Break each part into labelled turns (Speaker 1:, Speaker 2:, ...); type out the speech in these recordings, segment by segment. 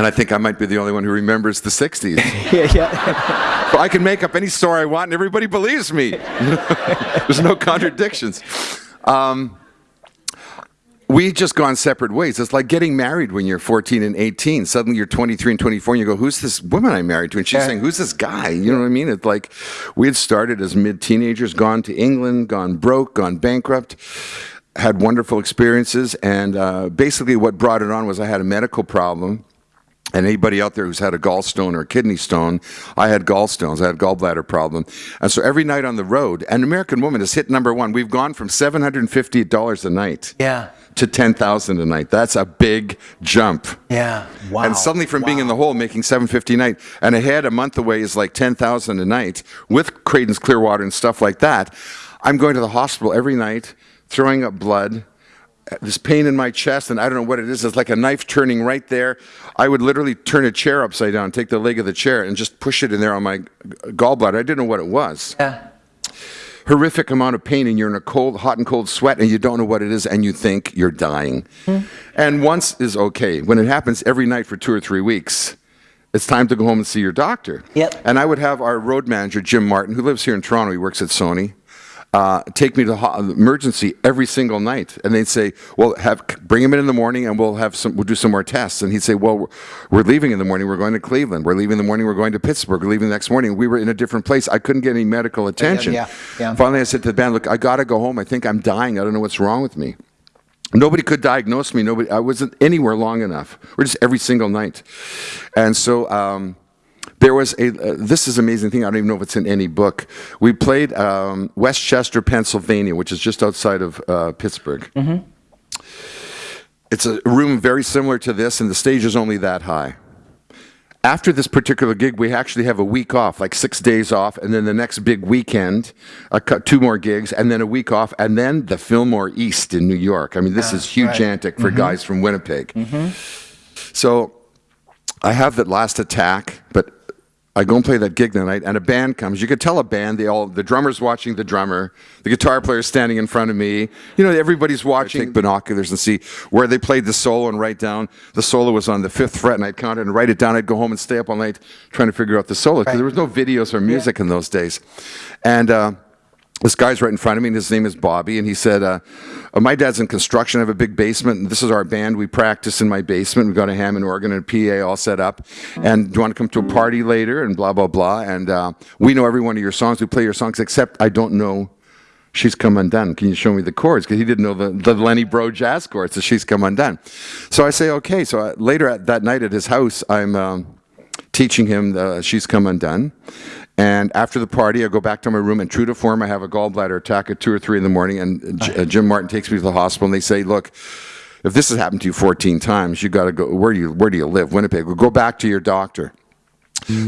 Speaker 1: And I think I might be the only one who remembers the 60s.
Speaker 2: yeah, yeah.
Speaker 1: I can make up any story I want and everybody believes me. There's no contradictions. Um, we just gone separate ways. It's like getting married when you're 14 and 18. Suddenly you're 23 and 24 and you go, who's this woman I'm married to? And she's
Speaker 2: Yeah.
Speaker 1: saying, who's this guy? You know what I mean? It's like we had started as mid-teenagers, gone to England, gone broke, gone bankrupt, had wonderful experiences. And uh, basically what brought it on was I had a medical problem. And anybody out there who's had a gallstone or a kidney stone, I had gallstones, I had gallbladder problem. And so every night on the road, an American woman has hit number one. We've gone from $750 a night
Speaker 2: Yeah.
Speaker 1: to 10,000 a night. That's a big jump.
Speaker 2: Yeah. Wow.
Speaker 1: And suddenly from being in the hole making 750 a night and ahead a month away is like 10,000 a night with Creedence Clearwater and stuff like that. I'm going to the hospital every night, throwing up blood, this pain in my chest, and I don't know what it is. It's like a knife turning right there. I would literally turn a chair upside down, take the leg of the chair, and just push it in there on my gallbladder. I didn't know what it was.
Speaker 2: Yeah.
Speaker 1: Horrific amount of pain, and you're in a cold, hot and cold sweat, and you don't know what it is, and you think you're dying. Hmm. And once is okay. When it happens every night for two or three weeks, it's time to go home and see your doctor.
Speaker 2: Yep.
Speaker 1: And I would have our road manager, Jim Martin, who lives here in Toronto, he works at Sony, uh, take me to ho- emergency every single night. And they'd say, well, have, bring him in in the morning and we'll, have some, we'll do some more tests. And he'd say, well, we're, we're leaving in the morning, we're going to Cleveland. We're leaving in the morning, we're going to Pittsburgh. We're leaving the next morning. We were in a different place. I couldn't get any medical attention.
Speaker 2: yeah, yeah.
Speaker 1: Finally, I said to the band, look, I got to go home. I think I'm dying. I don't know what's wrong with me. Nobody could diagnose me. Nobody. I wasn't anywhere long enough. We're just every single night, and so um, there was a. Uh, this is an amazing thing. I don't even know if it's in any book. We played um, Westchester, Pennsylvania, which is just outside of uh, Pittsburgh. It's a room very similar to this, and the stage is only that high. After this particular gig, we actually have a week off, like six days off, and then the next big weekend, a cou- two more gigs, and then a week off, and then the Fillmore East in New York. I mean, this is huge antic for guys from Winnipeg. So I have that last attack, but I go and play that gig that night, and a band comes. You could tell a band, they all, the drummer's watching the drummer, the guitar player's standing in front of me. You know, everybody's watching. Take binoculars and see where they played the solo and write down. The solo was on the fifth fret, and I'd count it and write it down. I'd go home and stay up all night trying to figure out the solo because there was no videos or music in those days. And uh, this guy's right in front of me, and his name is Bobby, and he said, uh, uh, "My dad's in construction. I have a big basement, and this is our band. We practice in my basement. We've got a Hammond organ and a PA all set up. And do you want to come to a party later? And blah blah blah. And uh, we know every one of your songs. We play your songs, except I don't know." She's Come Undone. Can you show me the chords? Because he didn't know the, the Lenny Breau jazz chords. So She's Come Undone. So I say, okay. So uh, later at, that night at his house, I'm um, teaching him the She's Come Undone. And after the party, I go back to my room, and true to form, I have a gallbladder attack at 2 or 3 in the morning. And J- uh, Jim Martin takes me to the hospital, and they say, look, if this has happened to you 14 times, you got to go. Where do you Where do you live? Winnipeg. Well, go back to your doctor.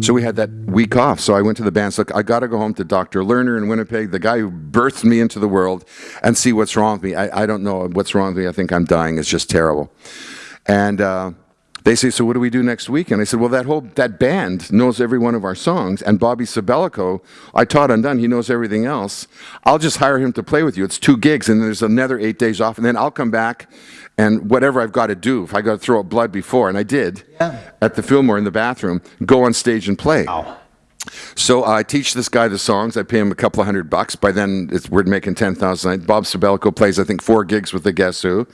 Speaker 1: So we had that week off. So I went to the band. Look, I got to go home to Dr. Lerner in Winnipeg, the guy who birthed me into the world, and see what's wrong with me. I, I don't know what's wrong with me. I think I'm dying. It's just terrible. And uh, they say, so what do we do next week? And I said, well, that whole that band knows every one of our songs, and Bobby Sabellico, I taught undone. He knows everything else. I'll just hire him to play with you. It's two gigs, and there's another eight days off, and then I'll come back, and whatever I've got to do, if I got to throw up blood before, and I did at the Fillmore in the bathroom, go on stage and play. So I teach this guy the songs. I pay him a couple of hundred bucks. By then, it's, we're making ten thousand. Bob Sabellico plays, I think, four gigs with the Guess Who.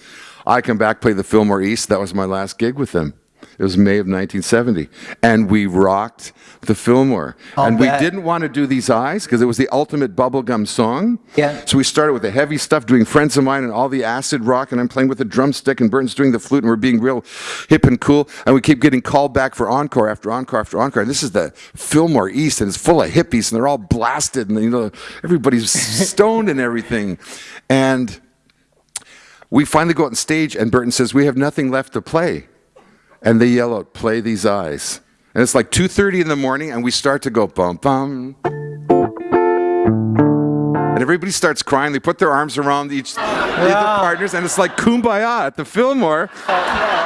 Speaker 1: I come back, play the Fillmore East. That was my last gig with them. It was May of 1970, and we rocked the Fillmore.
Speaker 2: I'll
Speaker 1: and
Speaker 2: bet.
Speaker 1: we didn't want to do these eyes because it was the ultimate bubblegum song.
Speaker 2: Yeah.
Speaker 1: So we started with the heavy stuff, doing Friends of Mine and all the acid rock, and I'm playing with the drumstick, and Burton's doing the flute, and we're being real hip and cool. And we keep getting called back for encore after encore after encore. And this is the Fillmore East, and it's full of hippies, and they're all blasted, and you know everybody's stoned and everything. And we finally go out on stage, and Burton says, "We have nothing left to play," and they yell out, "Play these eyes." And it's like 2:30 in the morning, and we start to go bum bum. And everybody starts crying. They put their arms around each the other partners, and it's like kumbaya at the Fillmore.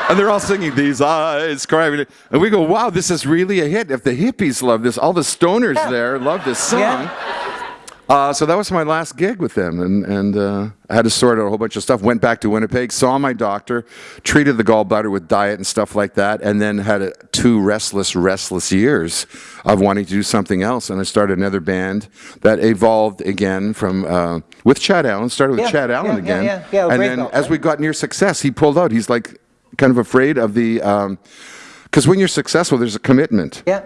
Speaker 1: And they're all singing these eyes, crying. And we go, wow, this is really a hit. If the hippies love this, all the stoners there love this song.
Speaker 2: Yeah.
Speaker 1: Uh, so that was my last gig with them, and and uh, I had to sort out a whole bunch of stuff. Went back to Winnipeg, saw my doctor, treated the gallbladder with diet and stuff like that, and then had a, two restless, restless years of wanting to do something else. And I started another band that evolved again from uh, with Chad Allan. Started with
Speaker 2: Yeah,
Speaker 1: Chad Allan
Speaker 2: yeah, yeah,
Speaker 1: again,
Speaker 2: yeah, yeah,
Speaker 1: and then
Speaker 2: belt,
Speaker 1: as
Speaker 2: right?
Speaker 1: we got near success, he pulled out. He's like kind of afraid of the. because when you're successful, there's a commitment.
Speaker 2: Yeah.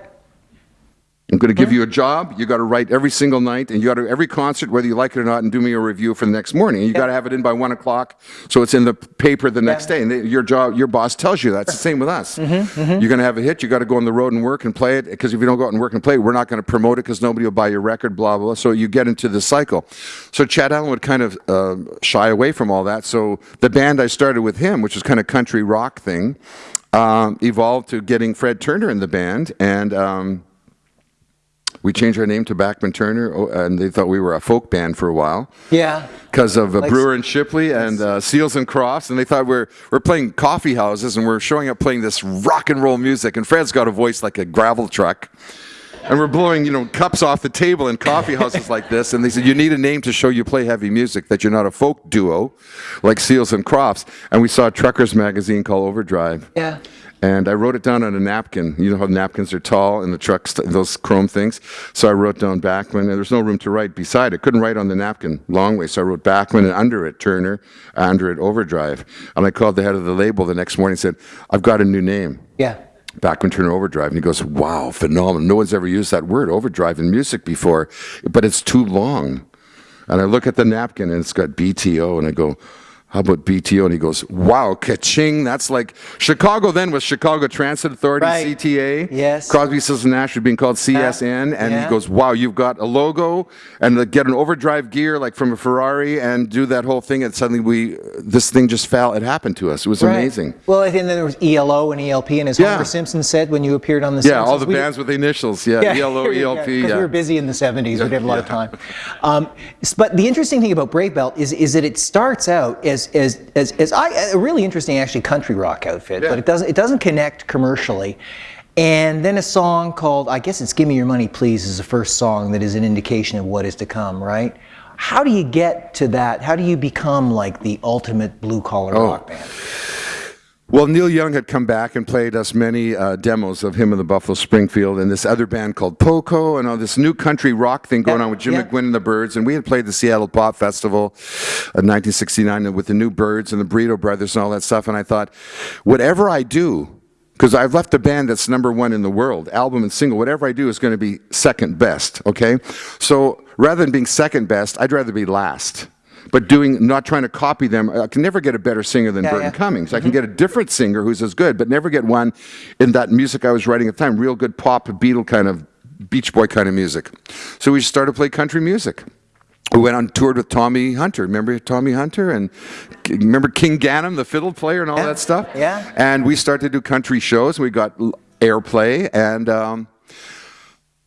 Speaker 1: I'm going to give you a job. You got to write every single night, and you got to every concert, whether you like it or not, and do me a review for the next morning. You got to have it in by one o'clock, so it's in the paper the next
Speaker 2: Yeah.
Speaker 1: day. And they, your job, your boss tells you that's the same with us. You're going to have a hit. You got to go on the road and work and play it. Because if you don't go out and work and play, it, we're not going to promote it because nobody will buy your record. Blah blah. blah. So you get into the cycle. So Chad Allan would kind of uh, shy away from all that. So the band I started with him, which was kind of country rock thing, um, evolved to getting Fred Turner in the band and. Um, we changed our name to Bachman Turner, oh, and they thought we were a folk band for a while
Speaker 2: Yeah.
Speaker 1: because of uh,
Speaker 2: Like-
Speaker 1: Brewer and Shipley and uh, Seals and Crofts, and they thought we're we're playing coffee houses and we're showing up playing this rock and roll music. And Fred's got a voice like a gravel truck, and we're blowing you know cups off the table in coffee houses like this. And they said you need a name to show you play heavy music that you're not a folk duo like Seals and Crofts. And we saw a truckers magazine called Overdrive.
Speaker 2: Yeah.
Speaker 1: And I wrote it down on a napkin. You know how napkins are tall in the trucks, those chrome things. So I wrote down Bachman, and there's no room to write beside it. Couldn't write on the napkin long way, so I wrote Bachman, and under it Turner, under it Overdrive. And I called the head of the label the next morning and said, "I've got a new name."
Speaker 2: Yeah.
Speaker 1: Bachman Turner Overdrive. And he goes, Wow, phenomenal. No one's ever used that word, overdrive, in music before, but it's too long. And I look at the napkin and it's got BTO, and I go, How about BTO? And he goes, Wow, ka-ching. That's like Chicago then was Chicago Transit Authority,
Speaker 2: Right.
Speaker 1: CTA.
Speaker 2: Yes.
Speaker 1: Crosby, Stills, and Nash had been called CSN. And
Speaker 2: Yeah.
Speaker 1: he goes, Wow, you've got a logo and the- get an overdrive gear like from a Ferrari and do that whole thing. And suddenly we, this thing just fell. It happened to us. It was
Speaker 2: Right.
Speaker 1: amazing.
Speaker 2: Well, and then there was ELO and ELP, and as
Speaker 1: Yeah.
Speaker 2: Homer Simpson said when you appeared on The
Speaker 1: Yeah,
Speaker 2: Simpsons.
Speaker 1: all the bands with the initials. Yeah, E ELO, ELP.
Speaker 2: Because
Speaker 1: yeah.
Speaker 2: we were busy in the 70s, we did a lot of time. Um, but the interesting thing about Brave Belt is, is that it starts out as, as, as, as I, a really interesting, actually, country rock outfit,
Speaker 1: Yeah.
Speaker 2: but it doesn't, it doesn't connect commercially. And then a song called, I guess it's Give Me Your Money Please, is the first song that is an indication of what is to come, right? How do you get to that? How do you become like the ultimate blue collar
Speaker 1: Oh.
Speaker 2: rock band?
Speaker 1: Well, Neil Young had come back and played us many uh, demos of him and the Buffalo Springfield and this other band called Poco and all this new country rock thing going
Speaker 2: Yeah,
Speaker 1: on with Jim
Speaker 2: yeah.
Speaker 1: McGuinn and the Byrds. And we had played the Seattle Pop Festival in 1969 with the new Byrds and the Burrito Brothers and all that stuff. And I thought, whatever I do, because I've left a band that's number one in the world, album and single, whatever I do is going to be second best, okay? So rather than being second best, I'd rather be last. But doing, not trying to copy them, I can never get a better singer than
Speaker 2: Yeah,
Speaker 1: Burton
Speaker 2: yeah. Mm-hmm.
Speaker 1: Cummings. I can get a different singer who's as good, but never get one in that music I was writing at the time, real good pop, Beatle kind of, Beach Boy kind of music. So we started to play country music. We went on toured with Tommy Hunter. Remember Tommy Hunter and remember King Ganam, the fiddle player, and all
Speaker 2: Yeah,
Speaker 1: that stuff.
Speaker 2: yeah.
Speaker 1: And we started to do country shows. We got airplay, and um,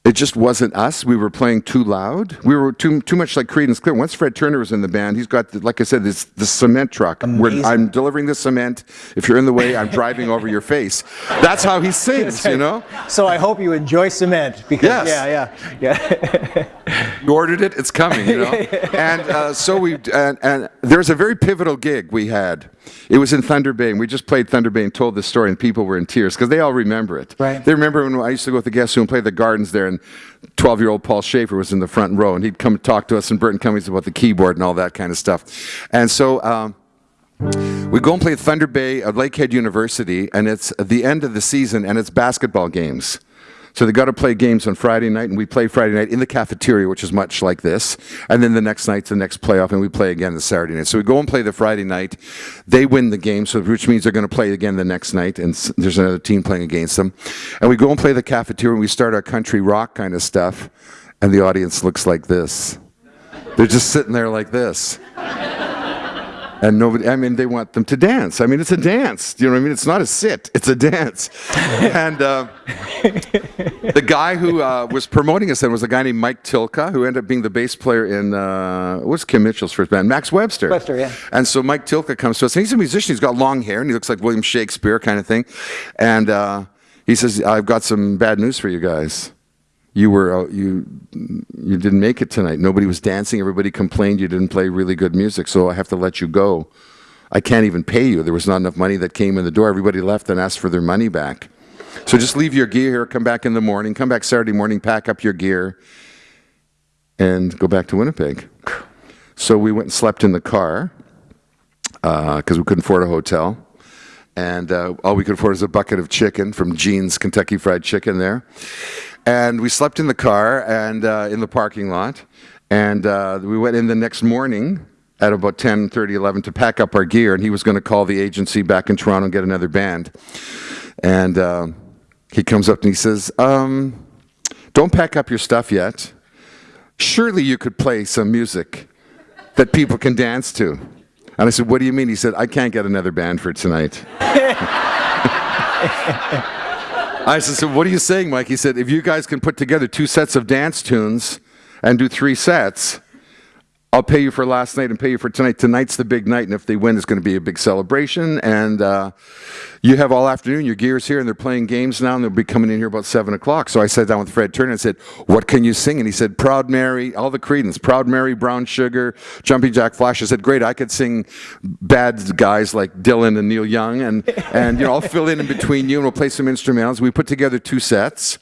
Speaker 1: it just wasn't us. We were playing too loud. We were too too much like Creedence Clear. Once Fred Turner was in the band, he's got, the, like I said, this the cement truck. Where I'm delivering the cement. If you're in the way, I'm driving over your face. That's how he sings, you know.
Speaker 2: So I hope you enjoy cement because
Speaker 1: Yes.
Speaker 2: yeah, yeah, yeah.
Speaker 1: You ordered it, it's coming, you know. and uh, so we and, and there's a very pivotal gig we had. It was in Thunder Bay, and we just played Thunder Bay and told this story, and people were in tears because they all remember it.
Speaker 2: Right.
Speaker 1: They remember when I used to go with the Guess Who and play the Gardens there, and 12-year-old Paul Shaffer was in the front row, and he'd come talk to us, and Burton Cummings about the keyboard and all that kind of stuff. And so. Um, we go and play Thunder Bay at Lakehead University, and it's the end of the season, and it's basketball games. So they got to play games on Friday night, and we play Friday night in the cafeteria, which is much like this. And then the next night's the next playoff, and we play again the Saturday night. So we go and play the Friday night. They win the game, so which means they're going to play again the next night, and there's another team playing against them. And we go and play the cafeteria, and we start our country rock kind of stuff, and the audience looks like this. They're just sitting there like this. And nobody, I mean, they want them to dance. I mean, it's a dance. You know what I mean? It's not a sit, it's a dance. and uh, the guy who uh, was promoting us then was a guy named Mike Tilka, who ended up being the bass player in, uh, what's Kim Mitchell's first band? Max Webster.
Speaker 2: Webster, yeah.
Speaker 1: And so Mike Tilka comes to us, and he's a musician. He's got long hair, and he looks like William Shakespeare kind of thing. And uh, he says, I've got some bad news for you guys. You were uh, you you didn't make it tonight. Nobody was dancing. Everybody complained you didn't play really good music, so I have to let you go. I can't even pay you. There was not enough money that came in the door. Everybody left and asked for their money back. So just leave your gear here. Come back in the morning. Come back Saturday morning. Pack up your gear, and go back to Winnipeg. So we went and slept in the car because we couldn't afford a hotel. And uh, all we could afford was a bucket of chicken from Gene's Kentucky Fried Chicken there. And we slept in the car and uh, in the parking lot. And uh, we went in the next morning at about 10, 30, 11 to pack up our gear. And he was going to call the agency back in Toronto and get another band. And uh, he comes up and he says, um, Don't pack up your stuff yet. Surely you could play some music that people can dance to. And I said, What do you mean? He said, I can't get another band for tonight. I said, So what are you saying, Mike? He said, If you guys can put together two sets of dance tunes and do three sets, I'll pay you for last night and pay you for tonight. Tonight's the big night, and if they win, it's going to be a big celebration. And uh, you have all afternoon. Your gear's here, and they're playing games now, and they'll be coming in here about seven o'clock. So I sat down with Fred Turner and said, "What can you sing?" And he said, "Proud Mary, all the Creedence, Proud Mary, Brown Sugar, Jumping Jack Flash." I said, "Great, I could sing bad guys like Dylan and Neil Young, and and you know I'll fill in in between you, and we'll play some instrumentals." We put together two sets.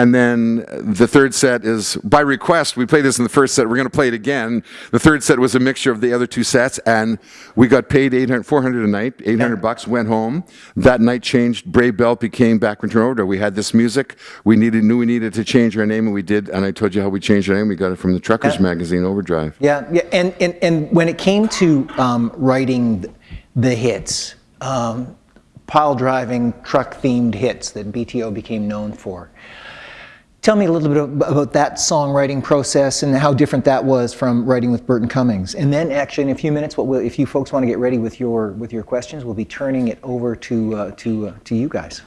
Speaker 1: And then the third set is by request. We played this in the first set. We're going to play it again. The third set was a mixture of the other two sets, and we got paid 800, 400 a night, 800 bucks. Went home. That night changed. Brave Belt became Back Bachman Overdrive. We had this music. We needed knew we needed to change our name, and we did. And I told you how we changed our name. We got it from the Truckers magazine, Overdrive.
Speaker 2: Yeah, yeah, and and, and when it came to um, writing the hits, um, pile driving, truck themed hits that BTO became known for. Tell me a little bit about that songwriting process and how different that was from writing with Burton Cummings. And then, actually, in a few minutes, what we'll, if you folks want to get ready with your with your questions, we'll be turning it over to uh, to uh, to you guys.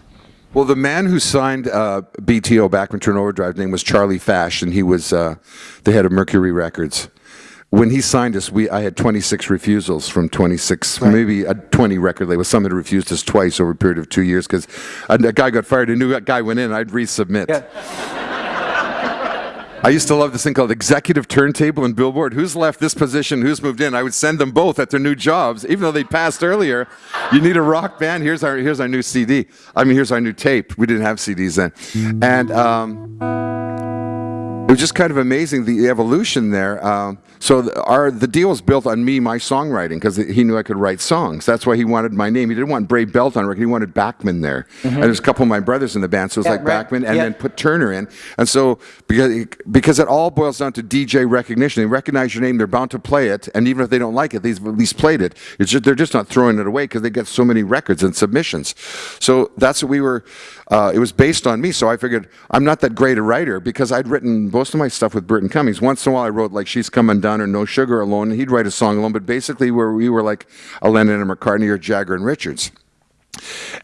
Speaker 1: Well, the man who signed uh, BTO Bachman Turn Overdrive name was Charlie Fach, and he was uh, the head of Mercury Records. When he signed us, we I had 26 refusals from 26, maybe a 20 record labels. Some had refused us twice over a period of two years because a, a guy got fired, a new guy went in, I'd resubmit. I used to love this thing called executive turntable and billboard. Who's left this position? Who's moved in? I would send them both at their new jobs, even though they passed earlier. You need a rock band. Here's our here's our new CD. I mean, here's our new tape. We didn't have CDs then, and um, was just kind of amazing the evolution there. Um, so the, our the deal was built on me, my songwriting, because he knew I could write songs. That's why he wanted my name. He didn't want Brave Belt on record. He wanted Bachman there. And there's a couple of my brothers in the band, so it was.
Speaker 2: Yeah,
Speaker 1: like
Speaker 2: right.
Speaker 1: Bachman, and
Speaker 2: Yeah.
Speaker 1: then put Turner in. And so because because it all boils down to DJ recognition. They recognize your name. They're bound to play it, and even if they don't like it, they've at least played it. It's just they're just not throwing it away because they get so many records and submissions. So that's what we were. Uh, it was based on me, so I figured I'm not that great a writer because I'd written most of my stuff with Burton Cummings. Once in a while, I wrote like "She's Coming Down" or "No Sugar Alone." He'd write a song alone, but basically, where we were like a Lennon and McCartney or Jagger and Richards.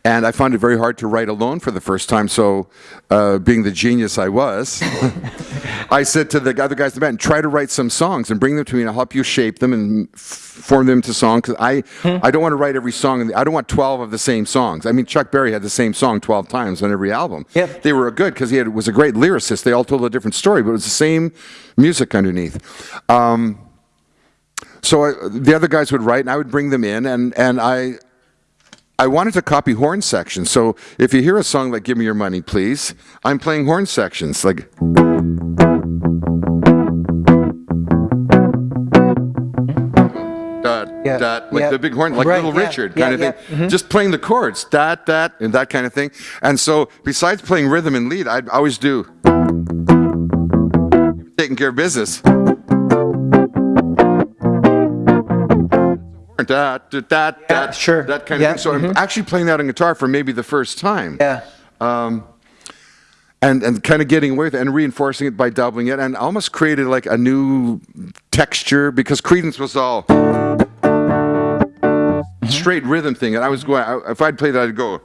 Speaker 1: And I found it very hard to write alone for the first time. So, uh, being the genius I was, I said to the other guys in the band, "Try to write some songs and bring them to me, and I'll help you shape them and f- form them to songs." Because I, I don't want to write every song. I don't want twelve of the same songs. I mean, Chuck Berry had the same song twelve times on every album.
Speaker 2: Yep.
Speaker 1: They were good because he had, was a great lyricist. They all told a different story, but it was the same music underneath. Um, so I, the other guys would write, and I would bring them in, and and I. I wanted to copy horn sections. So if you hear a song like "Give Me Your Money, Please," I'm playing horn sections like. Dot,
Speaker 2: Yeah,
Speaker 1: dot, like
Speaker 2: yeah.
Speaker 1: the big horn, like
Speaker 2: Right,
Speaker 1: Little
Speaker 2: yeah,
Speaker 1: Richard kind of thing. Mm-hmm. Just playing the chords, dot, dot, and that kind of thing. And so, besides playing rhythm and lead, I'd always do taking care of business. Dot, dot,
Speaker 2: Yeah, sure.
Speaker 1: that kind
Speaker 2: Yeah,
Speaker 1: of thing. So I'm mm-hmm. actually playing that on guitar for maybe the first time.
Speaker 2: Yeah.
Speaker 1: Um, and, and kind of getting away with it and reinforcing it by doubling it and almost created like a new texture because Creedence was all straight rhythm thing. And I was going, I, if I'd play that, I'd go.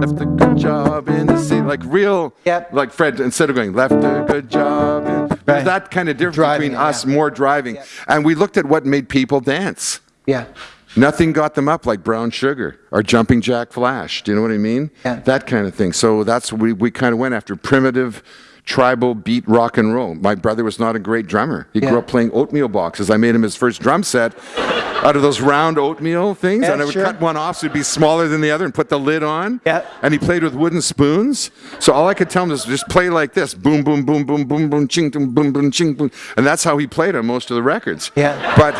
Speaker 1: Left a good job in the city, like real,
Speaker 2: Yep.
Speaker 1: like Fred, instead of going, left a good job. In,
Speaker 2: Right.
Speaker 1: There's that kind of difference
Speaker 2: Driving
Speaker 1: between us
Speaker 2: yeah.
Speaker 1: more driving. And we looked at what made people dance.
Speaker 2: Yeah.
Speaker 1: Nothing got them up like Brown Sugar or Jumping Jack Flash. Do you know what I mean?
Speaker 2: Yeah.
Speaker 1: That kind of thing. So that's we we kind of went after primitive. Tribal beat rock and roll. My brother was not a great drummer. He
Speaker 2: Yeah.
Speaker 1: grew up playing oatmeal boxes. I made him his first drum set out of those round oatmeal things,
Speaker 2: Yeah,
Speaker 1: and I would
Speaker 2: sure.
Speaker 1: cut one off so it'd be smaller than the other and put the lid on.
Speaker 2: Yeah.
Speaker 1: And he played with wooden spoons. So all I could tell him is just play like this: boom, boom, boom, boom, boom, boom, ching, boom, boom, boom, ching, boom. And that's how he played on most of the records.
Speaker 2: Yeah.
Speaker 1: But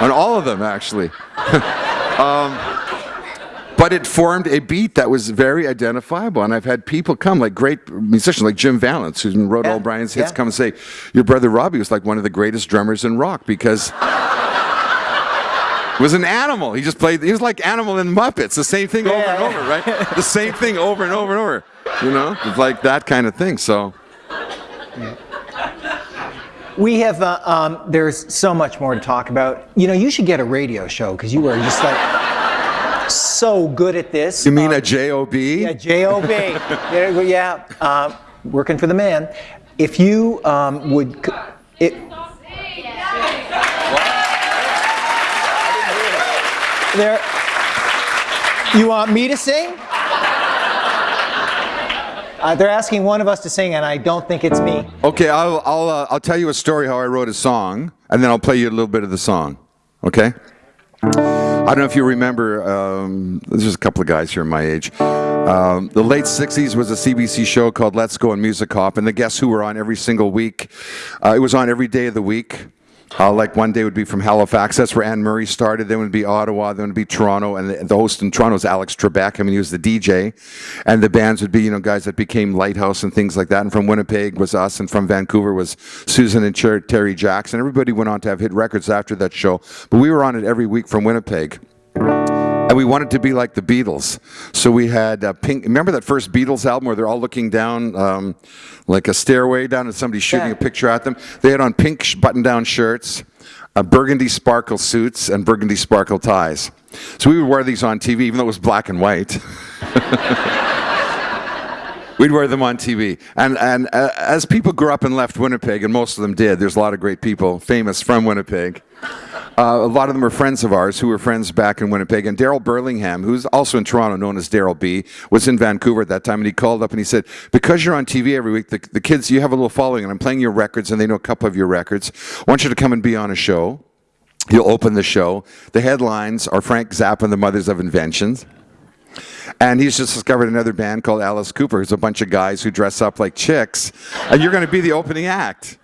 Speaker 1: on all of them, actually. Um, But it formed a beat that was very identifiable, and I've had people come, like great musicians, like Jim Vallance, who wrote
Speaker 2: Yeah,
Speaker 1: all Bryan's hits,
Speaker 2: yeah.
Speaker 1: come and say, "Your brother Robbie was like one of the greatest drummers in rock because." Was an animal. He just played. He was like animal in Muppets. The same thing over and over, right? The same thing over and over and over. You know, it's like that kind of thing. So
Speaker 2: We have, uh, um, there's so much more to talk about. You know, you should get a radio show because you were just like so good at this.
Speaker 1: you mean
Speaker 2: Um,
Speaker 1: a job?
Speaker 2: Yeah, J-O-B. There you go, yeah, uh, working for the man. If you um, would, it, there, you want me to sing? Uh, they're asking one of us to sing, and I don't think it's me.
Speaker 1: Okay, I'll I'll uh, I'll tell you a story how I wrote a song, and then I'll play you a little bit of the song. Okay. I don't know if you remember. Um, there's just a couple of guys here my age. Um, the late '60s was a CBC show called Let's Go and Music Hop, and the Guess Who were on every single week. Uh, it was on every day of the week. Uh, like one day would be from Halifax. That's where Anne Murray started. Then would be Ottawa. Then would be Toronto. And the, the host in Toronto is Alex Trebek. I mean, he was the DJ. And the bands would be, you know, guys that became Lighthouse and things like that. And from Winnipeg was us. And from Vancouver was Susan and Terry Jackson. Everybody went on to have hit records after that show. But we were on it every week from Winnipeg. And we wanted to be like the Beatles. So we had uh, Pink. Remember that first Beatles album where they're all looking down um, like a stairway down and somebody's shooting
Speaker 2: Yeah.
Speaker 1: a picture at them? They had on pink sh- button down shirts, uh, burgundy sparkle suits, and burgundy sparkle ties. So we would wear these on TV, even though it was black and white. We'd wear them on TV. And, and uh, as people grew up and left Winnipeg, and most of them did, there's a lot of great people famous from Winnipeg. Uh, a lot of them are friends of ours who were friends back in Winnipeg. And Daryl Burlingham, who's also in Toronto, known as Daryl B, was in Vancouver at that time. And he called up and he said, Because you're on TV every week, the, the kids, you have a little following, and I'm playing your records, and they know a couple of your records. I want you to come and be on a show. You'll open the show. The headlines are Frank Zappa and the Mothers of Inventions. And he's just discovered another band called Alice Cooper. It's a bunch of guys who dress up like chicks, and you're going to be the opening act.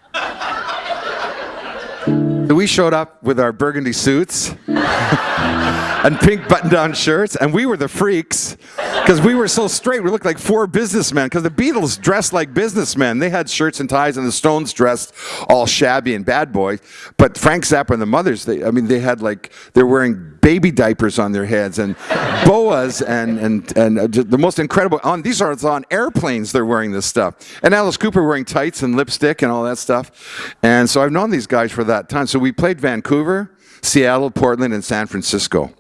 Speaker 1: So we showed up with our burgundy suits and pink button-down shirts, and we were the freaks because we were so straight. We looked like four businessmen because the Beatles dressed like businessmen. They had shirts and ties, and the Stones dressed all shabby and bad boy. But Frank Zappa and the Mothers, they, I mean, they had like they're wearing baby diapers on their heads and boas and and and uh, the most incredible. On these are on airplanes. They're wearing this stuff, and Alice Cooper wearing tights and lipstick and all that stuff. And so I've known these guys for that time. So we played Vancouver, Seattle, Portland, and San Francisco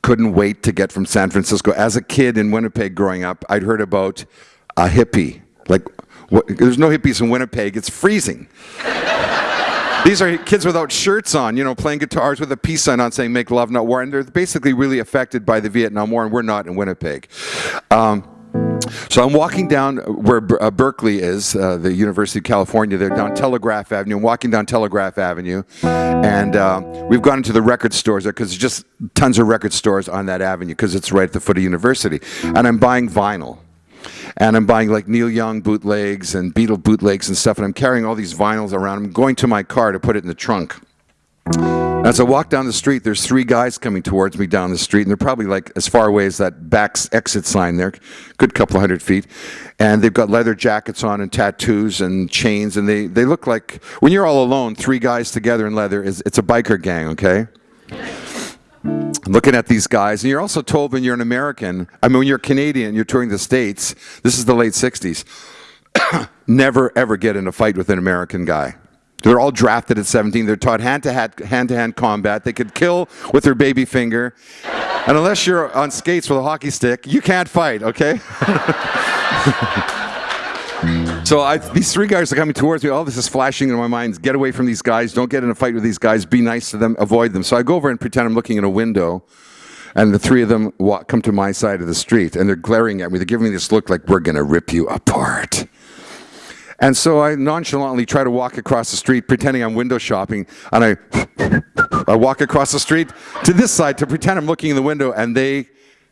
Speaker 1: couldn't wait to get from San Francisco. As a kid in Winnipeg growing up, I'd heard about a hippie. Like, what, there's no hippies in Winnipeg, it's freezing. These are kids without shirts on, you know, playing guitars with a peace sign on saying make love, not war. And they're basically really affected by the Vietnam War, and we're not in Winnipeg. Um, so I'm walking down where uh, Berkeley is, uh, the University of California. They're down Telegraph Avenue. I'm walking down Telegraph Avenue, and uh, we've gone into the record stores there because there's just tons of record stores on that avenue because it's right at the foot of university. And I'm buying vinyl. And I'm buying like Neil Young bootlegs and Beatle bootlegs and stuff. And I'm carrying all these vinyls around. I'm going to my car to put it in the trunk. As I walk down the street, there's three guys coming towards me down the street, and they're probably like as far away as that back exit sign there, good couple of hundred feet. And they've got leather jackets on and tattoos and chains, and they, they look like when you're all alone, three guys together in leather is it's a biker gang, okay? Looking at these guys, and you're also told when you're an American, I mean when you're Canadian, you're touring the states. This is the late '60s. never ever get in a fight with an American guy. They're all drafted at 17. They're taught hand to hand, hand to hand combat. They could kill with their baby finger. And unless you're on skates with a hockey stick, you can't fight, okay? So I, these three guys are coming towards me. All this is flashing in my mind. Get away from these guys. Don't get in a fight with these guys. Be nice to them. Avoid them. So I go over and pretend I'm looking in a window. And the three of them walk, come to my side of the street. And they're glaring at me. They're giving me this look like, we're going to rip you apart. And so I nonchalantly try to walk across the street, pretending I'm window shopping. And I, I walk across the street to this side to pretend I'm looking in the window. And they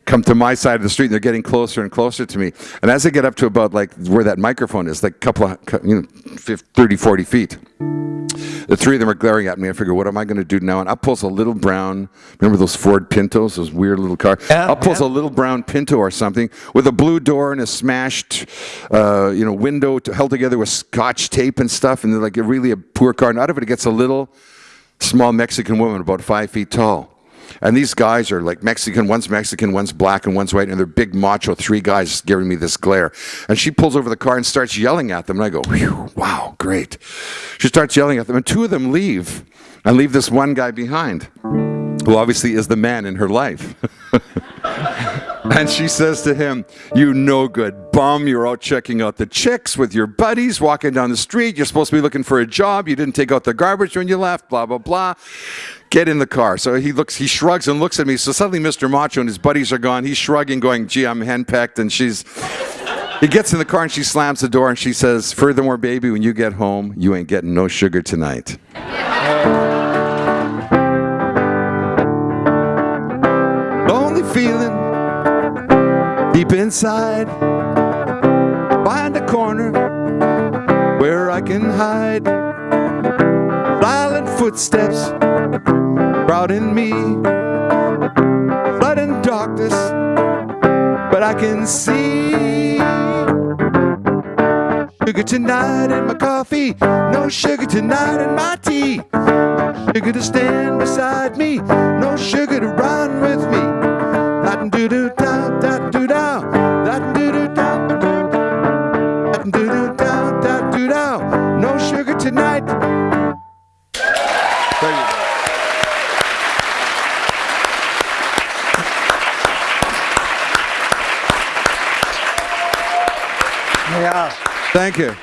Speaker 1: come to my side of the street and they're getting closer and closer to me. And as they get up to about like where that microphone is, like a couple of, you know, 50, 30, 40 feet, the three of them are glaring at me. I figure, what am I going to do now? And up pulls a little brown, remember those Ford Pintos, those weird little cars?
Speaker 2: Yeah,
Speaker 1: up pulls
Speaker 2: yeah.
Speaker 1: a little brown Pinto or something with a blue door and a smashed, uh, you know, window to, held together with scotch tape and stuff. And they're like a really a poor car. And out of it, it gets a little small Mexican woman about five feet tall. And these guys are like Mexican, one's Mexican, one's black, and one's white, and they're big macho, three guys giving me this glare. And she pulls over the car and starts yelling at them, and I go, wow, great. She starts yelling at them, and two of them leave, and leave this one guy behind, who obviously is the man in her life. And she says to him, You no good bum. You're out checking out the chicks with your buddies, walking down the street. You're supposed to be looking for a job. You didn't take out the garbage when you left, blah, blah, blah. Get in the car. So he looks, he shrugs and looks at me. So suddenly Mr. Macho and his buddies are gone. He's shrugging, going, Gee, I'm henpecked. And she's, he gets in the car and she slams the door and she says, Furthermore, baby, when you get home, you ain't getting no sugar tonight. Lonely feeling deep inside. Find a corner where I can hide. Silent footsteps crowding me. Sudden darkness, but I can see. Sugar tonight in my coffee, no sugar tonight in my tea. Sugar to stand beside me, no sugar to run with me. That do
Speaker 2: Yeah.
Speaker 1: Thank you.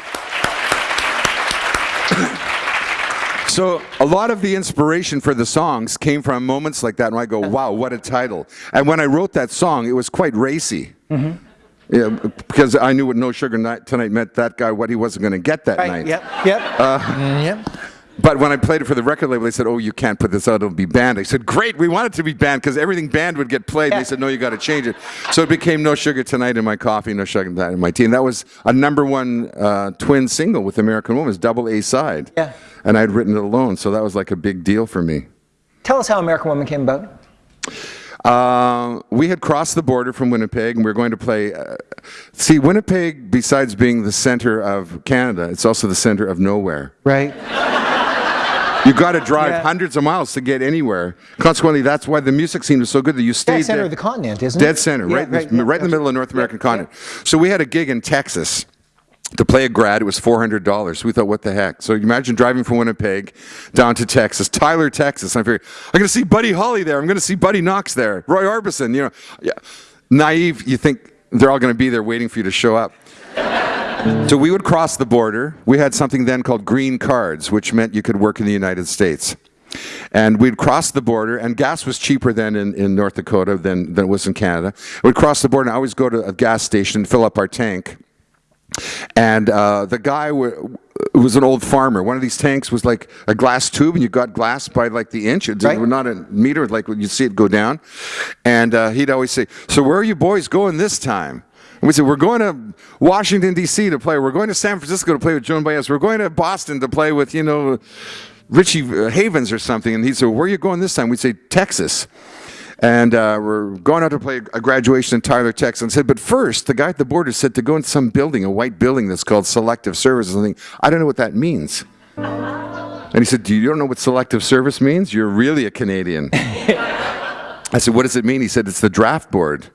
Speaker 1: So a lot of the inspiration for the songs came from moments like that, and I go, "Wow, what a title!" And when I wrote that song, it was quite racy.
Speaker 2: Mm-hmm.
Speaker 1: Yeah, because I knew what "No Sugar Tonight" meant. That guy, what he wasn't going to get that
Speaker 2: Right.
Speaker 1: night.
Speaker 2: Yep. Yep. Mm, yep.
Speaker 1: But when I played it for the record label, they said, "Oh, you can't put this out; it'll be banned." I said, "Great, we want it to be banned because everything banned would get played."
Speaker 2: Yeah.
Speaker 1: They said, "No, you got to change it." So it became "No Sugar Tonight" in my coffee, "No Sugar Tonight" in my tea, and that was a number one uh, twin single with American Woman, it's double A side.
Speaker 2: Yeah.
Speaker 1: And I'd written it alone, so that was like a big deal for me.
Speaker 2: Tell us how American Woman came about.
Speaker 1: Uh, we had crossed the border from Winnipeg, and we were going to play. Uh, see, Winnipeg, besides being the center of Canada, it's also the center of nowhere.
Speaker 2: Right.
Speaker 1: You got to drive
Speaker 2: Yeah.
Speaker 1: hundreds of miles to get anywhere. Consequently, that's why the music scene was so good that you stayed
Speaker 2: Dead center
Speaker 1: there.
Speaker 2: of the continent, isn't
Speaker 1: Dead
Speaker 2: it?
Speaker 1: Dead center,
Speaker 2: Yeah,
Speaker 1: right, in the-
Speaker 2: right,
Speaker 1: right in the middle of the North American continent. So we had a gig in Texas to play a grad. It was four hundred dollars. We thought, what the heck? So imagine driving from Winnipeg down to Texas, Tyler, Texas. And I figured, I'm going to see Buddy Holly there. I'm going to see Buddy Knox there. Roy Orbison. You know, yeah. naive. You think they're all going to be there waiting for you to show up. So we would cross the border. We had something then called green cards, which meant you could work in the United States. And we'd cross the border, and gas was cheaper then in, in North Dakota than, than it was in Canada. We'd cross the border, and I always go to a gas station, and fill up our tank. And uh, the guy w- was an old farmer. One of these tanks was like a glass tube, and you got glass by like the inch. It
Speaker 2: Right.
Speaker 1: was not a meter, like you see it go down. And uh, he'd always say, "So where are you boys going this time?" And we said, "We're going to Washington D.C. to play. We're going to San Francisco to play with Joan Baez. We're going to Boston to play with you know Richie uh, Havens or something." And he said, "Where are you going this time?" We'd say, "Texas." And uh, we're going out to play a graduation in Tyler, Texas. And said, but first, the guy at the border said to go into some building, a white building that's called Selective Service or something. I don't know what that means. And he said, do you don't know what Selective Service means? You're really a Canadian. I said, what does it mean? He said, it's the draft board.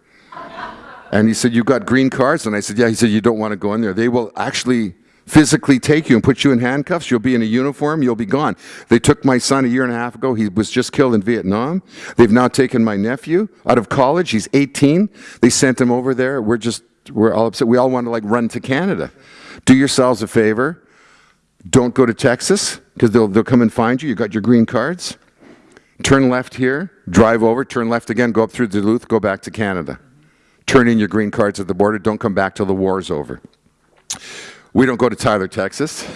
Speaker 1: And he said, you got green cards? And I said, yeah. He said, you don't want to go in there. They will actually physically take you and put you in handcuffs. You'll be in a uniform. You'll be gone. They took my son a year and a half ago. He was just killed in Vietnam. They've now taken my nephew out of college. He's 18. They sent him over there. We're just, we're all upset. We all want to like run to Canada Do yourselves a favor. Don't go to Texas because they'll, they'll come and find you. You got your green cards. Turn left here, drive over, turn left again, go up through Duluth, go back to Canada. Turn in your green cards at the border. Don't come back till the war's over. We don't go to Tyler, Texas.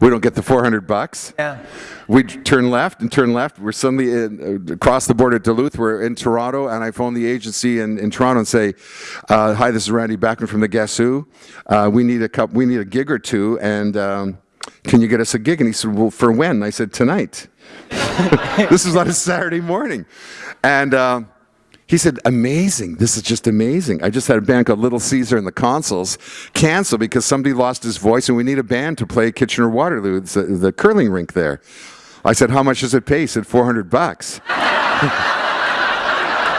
Speaker 1: We don't get the 400 bucks.
Speaker 2: Yeah.
Speaker 1: We turn left and turn left. We're suddenly in, uh, across the border at Duluth. We're in Toronto, and I phone the agency in, in Toronto and say, uh, "Hi, this is Randy Bachman from the Guess Who. Uh, we need a cup. We need a gig or two, and um, can you get us a gig?" And he said, "Well, for when?" And I said, "Tonight." this was on a Saturday morning, and. Um, he said, amazing. This is just amazing. I just had a band called Little Caesar and the Consuls cancel because somebody lost his voice and we need a band to play Kitchener Waterloo, the, the curling rink there. I said, how much does it pay? He said, 400 bucks.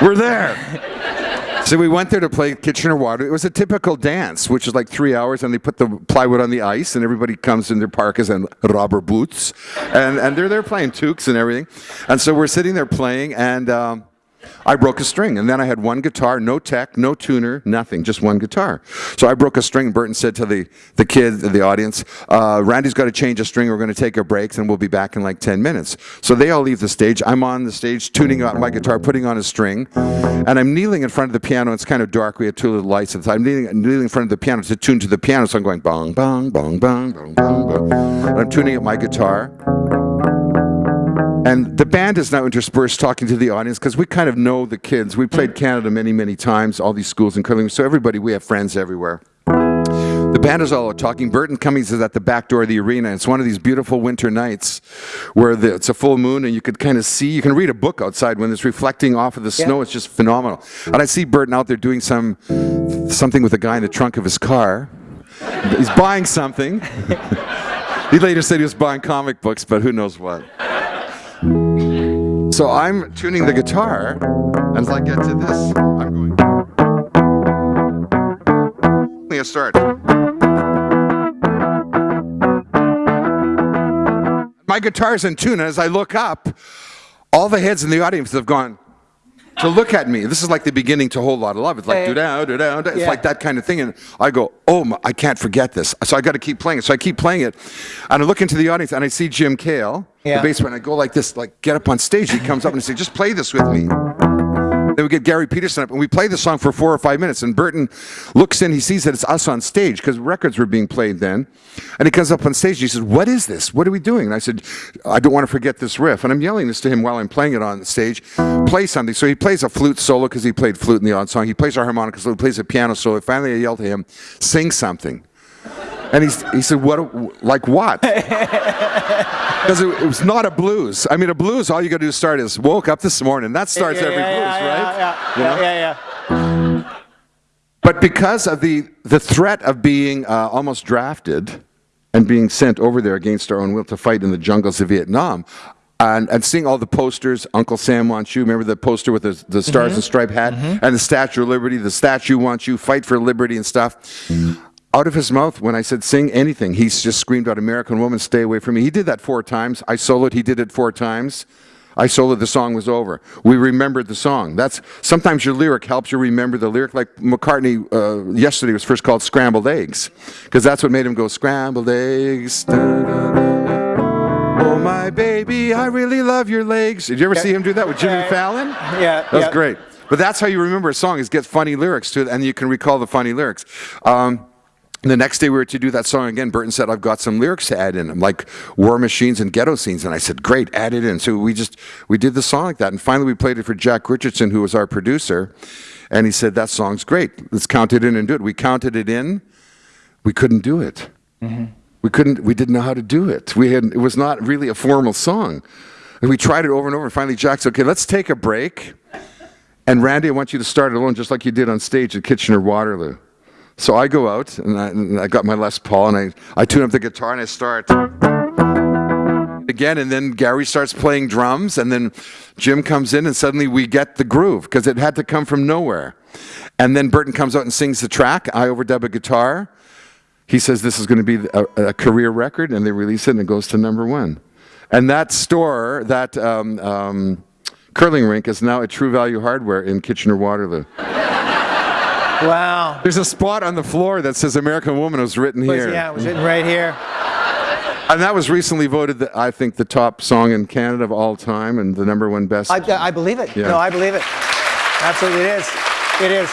Speaker 1: We're there. So we went there to play Kitchener Waterloo. It was a typical dance, which is like three hours, and they put the plywood on the ice, and everybody comes in their parkas and rubber boots, and, and they're there playing toques and everything. And so we're sitting there playing, and um, I broke a string, and then I had one guitar, no tech, no tuner, nothing, just one guitar. So I broke a string. Burton said to the, the kid, the audience, uh, Randy's got to change a string. We're going to take a break, and we'll be back in like 10 minutes. So they all leave the stage. I'm on the stage, tuning out my guitar, putting on a string, and I'm kneeling in front of the piano. It's kind of dark. We have two little lights. I'm kneeling, kneeling in front of the piano to tune to the piano. So I'm going bong, bong, bong, bong, bong, bong, bong. And I'm tuning up my guitar. And the band is now interspersed talking to the audience because we kind of know the kids. We played Canada many, many times, all these schools in curling. So everybody, we have friends everywhere. The band is all talking. Burton Cummings is at the back door of the arena. It's one of these beautiful winter nights where the, it's a full moon and you could kind of see, you can read a book outside when it's reflecting off of the snow. It's just phenomenal. And I see Burton out there doing some something with a guy in the trunk of his car. He's buying something. he later said he was buying comic books, but who knows what. So I'm tuning the guitar, and as I get to this, I'm going. A start. My guitar's in tune, and as I look up, all the heads in the audience have gone to look at me. This is like the beginning to a whole lot of love. It's like do down, do down. It's
Speaker 2: Yeah.
Speaker 1: like that kind of thing. And I go, oh, my, I can't forget this. So I got to keep playing it. So I keep playing it, and I look into the audience and I see Jim Kale,
Speaker 2: Yeah.
Speaker 1: the bass player. And I go like this, like get up on stage. He comes up and he says, just play this with me. Then we get Garry Peterson up and we play the song for four or five minutes. And Burton looks in, he sees that it's us on stage because records were being played then. And he comes up on stage and he says, What is this? What are we doing? And I said, I don't want to forget this riff. And I'm yelling this to him while I'm playing it on the stage. Play something. So he plays a flute solo because he played flute in the odd song. He plays a harmonica solo, he plays a piano solo. Finally, I yell to him, Sing something. And he's, he said, What? Like what? Because it, it was not a blues. I mean, a blues, all you got to do is start is woke up this morning. That starts every blues, right?
Speaker 2: Yeah, yeah, yeah.
Speaker 1: But because of the, the threat of being uh, almost drafted and being sent over there against our own will to fight in the jungles of Vietnam, and, and seeing all the posters, Uncle Sam wants you, remember the poster with the, the stars and stripe hat, and the Statue of Liberty, the statue wants you, fight for liberty and stuff. Out of his mouth, when I said sing anything, he's just screamed out, American woman, stay away from me. He did that four times. I soloed, he did it four times. I soloed, the song was over. We remembered the song. That's Sometimes your lyric helps you remember the lyric. Like McCartney uh, yesterday was first called Scrambled Eggs, because that's what made him go, Scrambled Eggs. da, da, da. Oh, my baby, I really love your legs. Did you ever see him do that with Jimmy
Speaker 2: Yeah.
Speaker 1: Fallon?
Speaker 2: Yeah,
Speaker 1: That was
Speaker 2: yeah.
Speaker 1: great. But that's how you remember a song is get funny lyrics to it, and you can recall the funny lyrics. Um, the next day we were to do that song again. Burton said, "I've got some lyrics to add in them, like war machines and ghetto scenes." And I said, "Great, add it in." So we just we did the song like that, and finally we played it for Jack Richardson, who was our producer, and he said, "That song's great. Let's count it in and do it." We counted it in. We couldn't do it. Mm-hmm. We couldn't. We didn't know how to do it. We had. It was not really a formal song, and we tried it over and over. And finally, Jack said, "Okay, let's take a break." And Randy, I want you to start it alone, just like you did on stage at Kitchener Waterloo. So I go out and I, and I got my Les Paul and I, I tune up the guitar and I start again. And then Gary starts playing drums and then Jim comes in and suddenly we get the groove because it had to come from nowhere. And then Burton comes out and sings the track. I overdub a guitar. He says this is going to be a, a career record and they release it and it goes to number one. And that store, that um, um, curling rink is now at True Value Hardware in Kitchener Waterloo.
Speaker 2: Wow.
Speaker 1: There's a spot on the floor that says American Woman was written
Speaker 2: Was-
Speaker 1: here.
Speaker 2: Yeah, it was written right here.
Speaker 1: And that was recently voted, the, I think, the top song in Canada of all time and the number one best.
Speaker 2: I, I believe it.
Speaker 1: Yeah.
Speaker 2: No, I believe it. Absolutely, it is. It is.